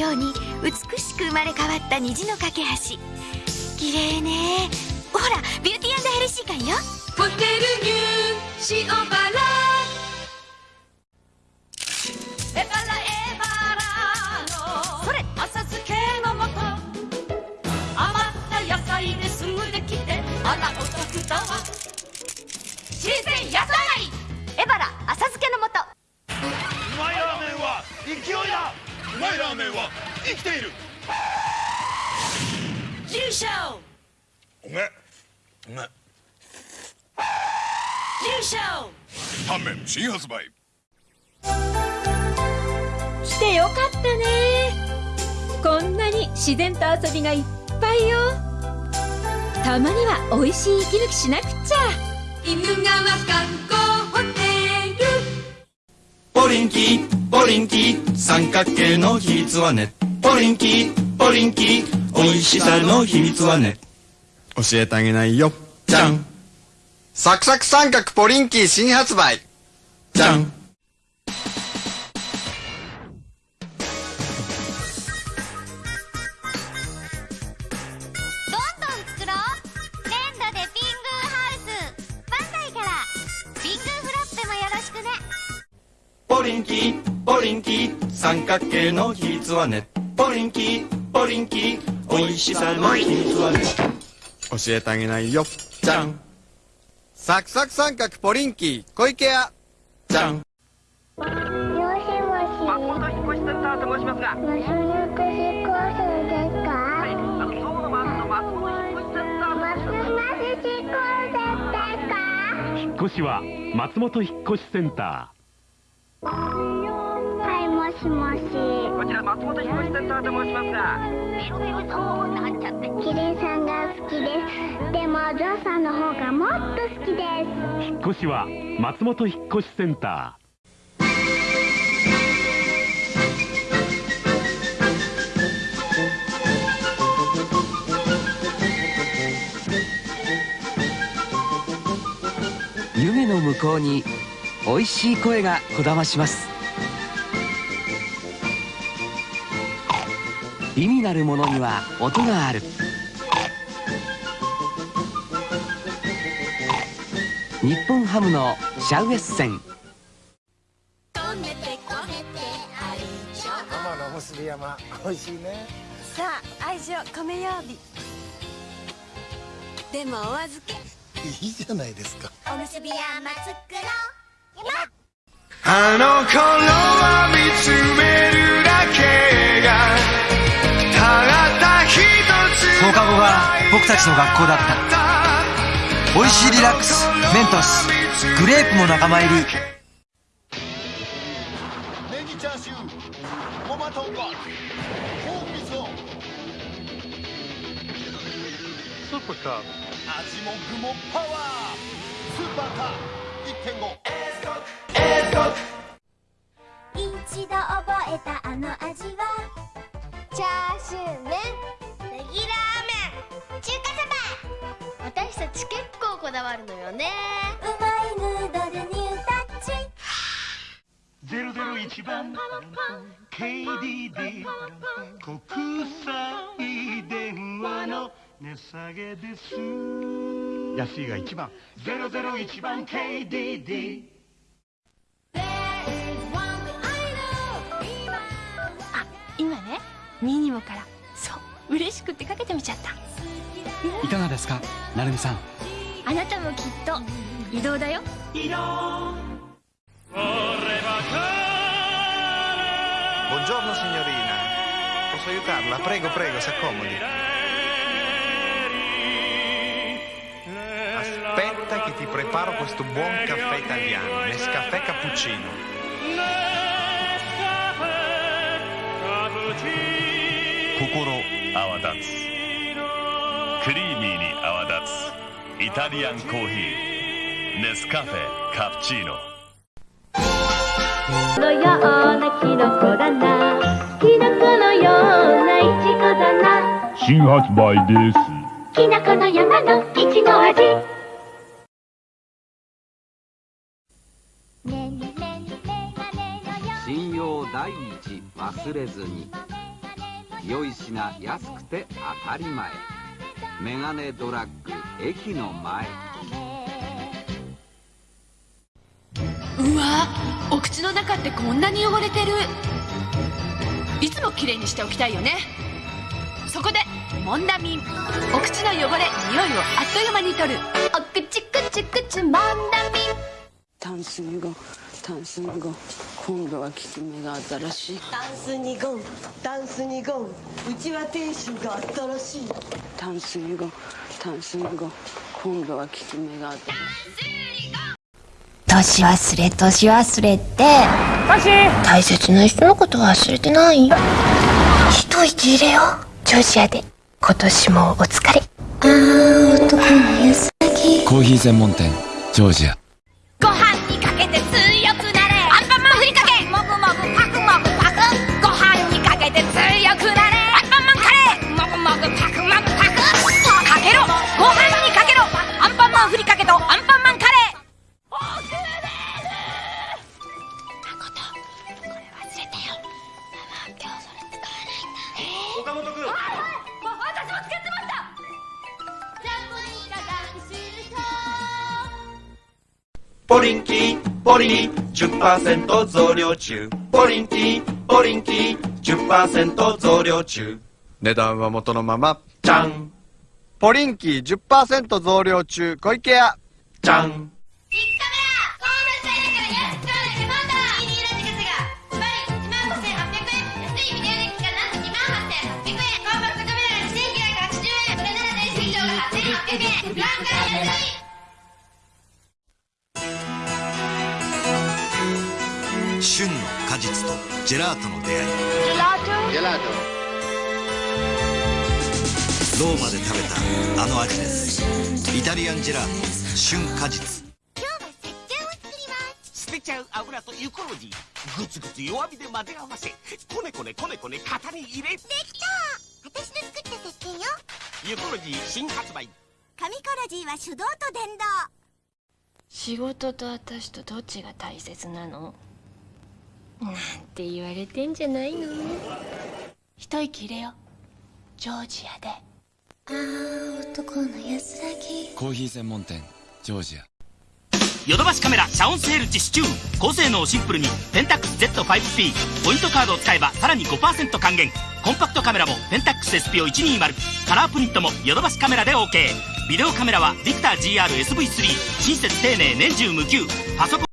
ように美しく生まれ変わった虹の架け橋。綺麗ね。ほらビューティーヘルシー感よ。ホテルニュー塩原。きている。優勝うめえうめえ優勝タンメン新発売。来てよかったね。こんなに自然と遊びがいっぱいよ。たまには美味しい息抜きしなくっちゃ。犬川観光ホテル。ポリンキーポリンキー。三角形の秘密はねポリンキーポリンキー美味しさの秘密はね。教えてあげないよ。じゃん。サクサク三角ポリンキー新発売。じゃん。どんどん作ろう。粘土でピングーハウス。バンダイから。ピングーフラッペもよろしくね。ポリンキーポリンキー三角形の秘密はねポリンキーポリンキー美味しさの秘密はね教えてあげないよじゃんサクサク三角ポリンキー小池屋じゃんもしもし。松本引越しセンターと申しますが。もしもしコースですか？は引越しセンター。松本引越しですか？引っ越しは松本引っ越しセンタはい、もしもし。こちら松本引越しセンターと申しますが。ビルビルとなんちゃって。キリンさんが好きです。でも、ゾウさんの方がもっと好きです。ー引っ越しは松本引っ越しセンタ湯気の向こうに美味しい声がこだまします意味なるものには音がある。日本ハムのシャウエッセン。止めてこめてありしょママの結び山美味しいね。さあ愛情込めようび。でもお預け。いいじゃないですか。おむすび山作ろう。あの頃は課後が僕たちの学校だった。美味しいリラックスメントスグレープも仲間入りネギチャーシューごま豚骨ポーク味スーパーカー味も具もパワー。スーパーカー。1.5一度覚えたあの味はチャーシュー麺私たち結構こだわるのよね。うまいヌードルニュータッチ001番 KDD 国際電話の値下げです。安いが一番001番 KDD あ今ね。ミニモから嬉しくてかけてみちゃったいかがですかなるみさんあなたもきっと移動だよ Buongiorno signorina Posso aiutarla? Prego, prego, si accomodi Aspetta che ti preparo questo buon caffè italiano Nescafè cappuccino 心 泡立つ。クリーミーに泡立つ。イタリアンコーヒー。ネスカフェカプチーノのようなキノコだな。キノコのようないちごだな。新発売です。きのこの山のいちご味。信用第一忘れずに良い品安くて当たり前。メガネドラッグ駅の前。うわお口の中ってこんなに汚れてる。いつもきれいにしておきたいよね。そこでモンダミンお口の汚れ匂いをあっという間に取る。お口くちくちモンダミンタンスにゴンタンスにゴン今度は効き目が新しい。タンスにゴンタンスにゴン。うちは亭主が新しい。タンスにゴンタンスにゴン。今度は効き目が新しい。年忘れ年忘れって。大切な人のこと忘れてない？一息入れよ。うジョージアで。今年もお疲れ。あー男の安らぎコーヒー専門店ジョージア。ご飯にかけて強くなポリンキーポリン10%増量中。ポリンキーポリンキー10%増量中。値段は元のまま。じゃん。ポリンキー10%増量中。小池屋。じゃん旬の果実とジェラートの出会い。ジェラート。ローマで食べたあの味です。イタリアンジェラート旬果実。捨てちゃう油とユコロジー。グツグツ弱火で混ぜ合わせ。こねこねこねこね型に入れ。できた。私の作った石鹸よ。ユコロジー新発売。紙コロジーは手動と電動。仕事と私とどっちが大切なの？なんて言われてんじゃないの？一息入れよ。ジョージアで。あー男の安らぎ。コーヒー専門店ジョージア。ヨドバシカメラ遮音セール実施中高性能シンプルにペンタックス Z5P ポイントカードを使えばさらに5%還元。コンパクトカメラもペンタックス SP120 カラープリントもヨドバシカメラで OK ビデオカメラはビクター GRSV3 親切丁寧年中無休。パソコン